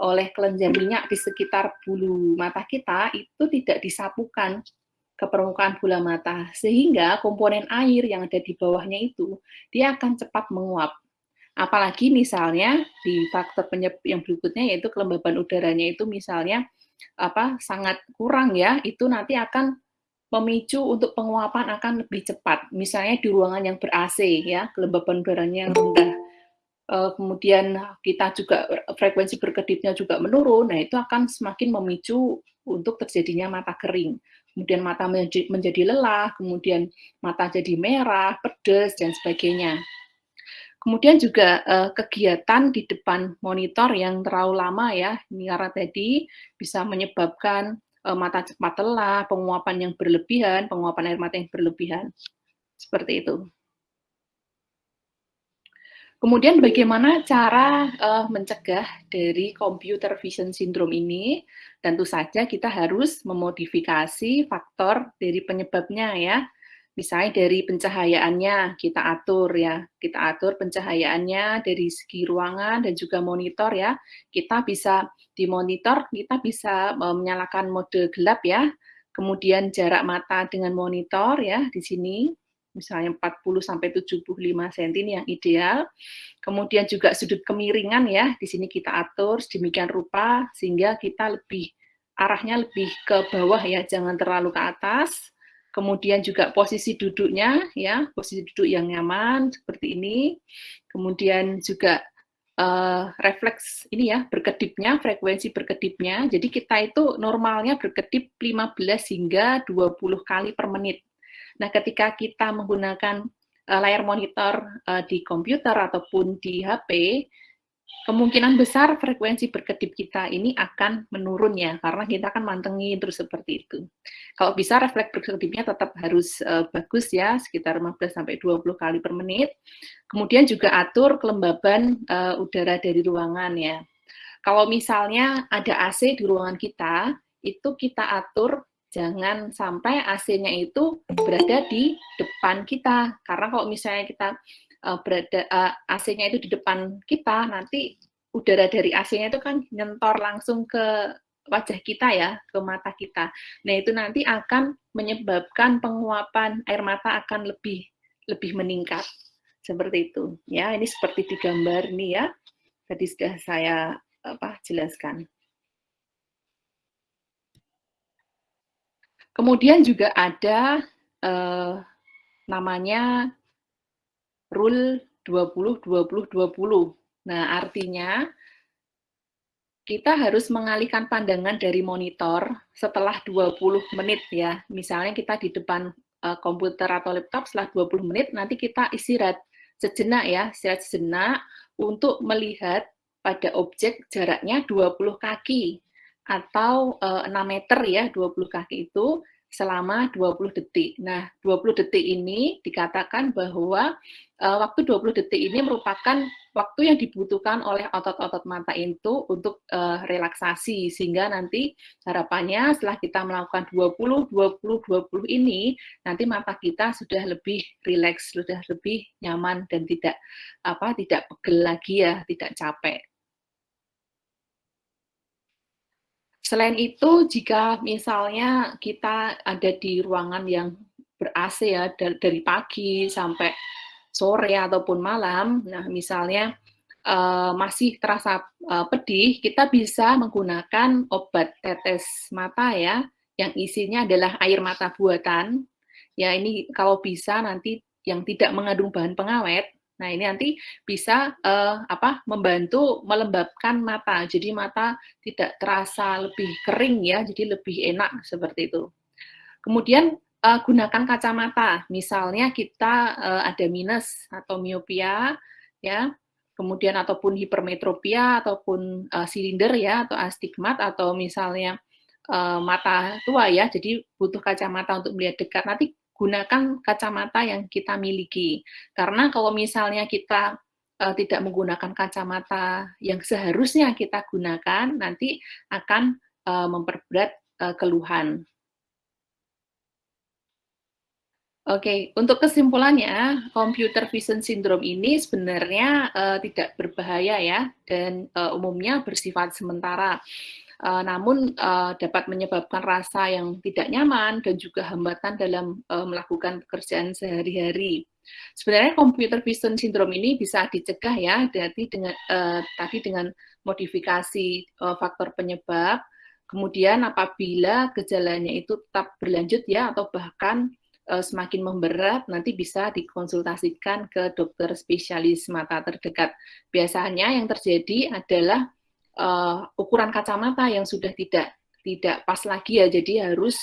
oleh kelenjar minyak di sekitar bulu mata kita itu tidak disapukan ke permukaan bola mata sehingga komponen air yang ada di bawahnya itu dia akan cepat menguap. Apalagi misalnya di faktor penyebab yang berikutnya yaitu kelembaban udaranya itu misalnya apa sangat kurang ya, itu nanti akan memicu untuk penguapan akan lebih cepat. Misalnya di ruangan yang ber-AC ya, kelembaban udaranya yang rendah. Eh, kemudian kita juga frekuensi berkedipnya juga menurun, nah itu akan semakin memicu untuk terjadinya mata kering. Kemudian mata menjadi, lelah, kemudian mata jadi merah, pedas, dan sebagainya. Kemudian juga uh, kegiatan di depan monitor yang terlalu lama ya, ini karena tadi bisa menyebabkan uh, mata cepat lelah, penguapan yang berlebihan, penguapan air mata yang berlebihan. Seperti itu. Kemudian bagaimana cara uh, mencegah dari computer vision syndrome ini? Tentu saja kita harus memodifikasi faktor dari penyebabnya ya misalnya dari pencahayaannya kita atur ya, kita atur pencahayaannya dari segi ruangan dan juga monitor ya. Kita bisa di monitor kita bisa e, menyalakan mode gelap ya. Kemudian jarak mata dengan monitor ya di sini misalnya 40 sampai 75 cm ini yang ideal. Kemudian juga sudut kemiringan ya, di sini kita atur sedemikian rupa sehingga kita lebih arahnya lebih ke bawah ya, jangan terlalu ke atas. Kemudian juga posisi duduknya ya posisi duduk yang nyaman seperti ini. Kemudian juga uh, refleks ini ya berkedipnya frekuensi berkedipnya. Jadi kita itu normalnya berkedip 15 hingga 20 kali per menit nah ketika kita menggunakan uh, layar monitor uh, di komputer ataupun di HP kemungkinan besar frekuensi berkedip kita ini akan menurun ya, karena kita akan mantengin terus seperti itu. Kalau bisa refleks berkedipnya tetap harus uh, bagus ya, sekitar 15-20 kali per menit. Kemudian juga atur kelembaban udara dari ruangan ya. Kalau misalnya ada AC di ruangan kita, itu kita atur jangan sampai AC-nya itu berada di depan kita. Karena kalau misalnya kita uh, berada uh, AC-nya itu di depan kita, nanti udara dari AC-nya itu kan nyentor langsung ke wajah kita ya, ke mata kita. Nah, itu nanti akan menyebabkan penguapan air mata akan lebih lebih meningkat. Seperti itu. Ya, ini seperti di gambar ini ya. Tadi sudah saya apa jelaskan. Kemudian juga ada eh, namanya rule 20-20-20. Nah, artinya kita harus mengalihkan pandangan dari monitor setelah 20 menit ya. Misalnya kita di depan uh, komputer atau laptop setelah 20 menit, nanti kita istirahat sejenak ya, istirahat sejenak untuk melihat pada objek jaraknya 20 kaki atau uh, eh, 6 meter ya, 20 kaki itu selama 20 detik. Nah, 20 detik ini dikatakan bahwa uh, waktu 20 detik ini merupakan waktu yang dibutuhkan oleh otot-otot mata itu untuk uh, relaksasi sehingga nanti harapannya setelah kita melakukan 20 20 20 ini nanti mata kita sudah lebih rileks, sudah lebih nyaman dan tidak apa tidak pegel lagi ya, tidak capek. Selain itu, jika misalnya kita ada di ruangan yang ber-AC ya, dari pagi sampai sore ataupun malam, nah misalnya uh, masih terasa uh, pedih, kita bisa menggunakan obat tetes mata ya, yang isinya adalah air mata buatan. Ya ini kalau bisa nanti yang tidak mengandung bahan pengawet, Nah, ini nanti bisa uh, apa membantu melembabkan mata. Jadi mata tidak terasa lebih kering ya, jadi lebih enak seperti itu. Kemudian uh, gunakan kacamata. Misalnya kita uh, ada minus atau miopia ya, kemudian ataupun hipermetropia ataupun uh, silinder ya atau astigmat atau misalnya mata tua ya. Jadi butuh kacamata untuk melihat dekat. Nanti gunakan kacamata yang kita miliki. Karena kalau misalnya kita uh, tidak menggunakan kacamata yang seharusnya kita gunakan, nanti akan uh, memperberat uh, keluhan. Oke, untuk kesimpulannya, computer vision syndrome ini sebenarnya uh, tidak berbahaya ya, dan uh, umumnya bersifat sementara. Uh, namun uh, dapat menyebabkan rasa yang tidak nyaman dan juga hambatan dalam uh, melakukan pekerjaan sehari-hari. Sebenarnya computer vision syndrome ini bisa dicegah ya, jadi dengan uh, tadi dengan modifikasi uh, faktor penyebab. Kemudian apabila gejalanya itu tetap berlanjut ya, atau bahkan uh, semakin memberat, nanti bisa dikonsultasikan ke dokter spesialis mata terdekat. Biasanya yang terjadi adalah uh, ukuran kacamata yang sudah tidak tidak pas lagi ya, jadi harus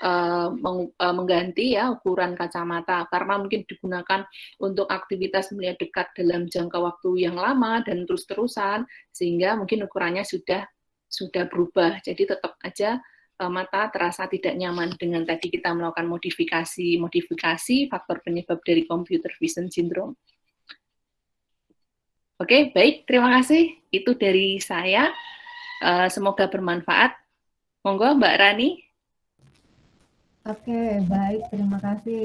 uh, meng, uh, mengganti ya ukuran kacamata karena mungkin digunakan untuk aktivitas melihat dekat dalam jangka waktu yang lama dan terus-terusan sehingga mungkin ukurannya sudah sudah berubah. Jadi tetap aja mata terasa tidak nyaman dengan tadi kita melakukan modifikasi modifikasi faktor penyebab dari computer vision syndrome. Oke, baik, terima kasih. Itu dari saya. Uh, semoga bermanfaat. Monggo Mbak Rani. Oke, baik, terima kasih.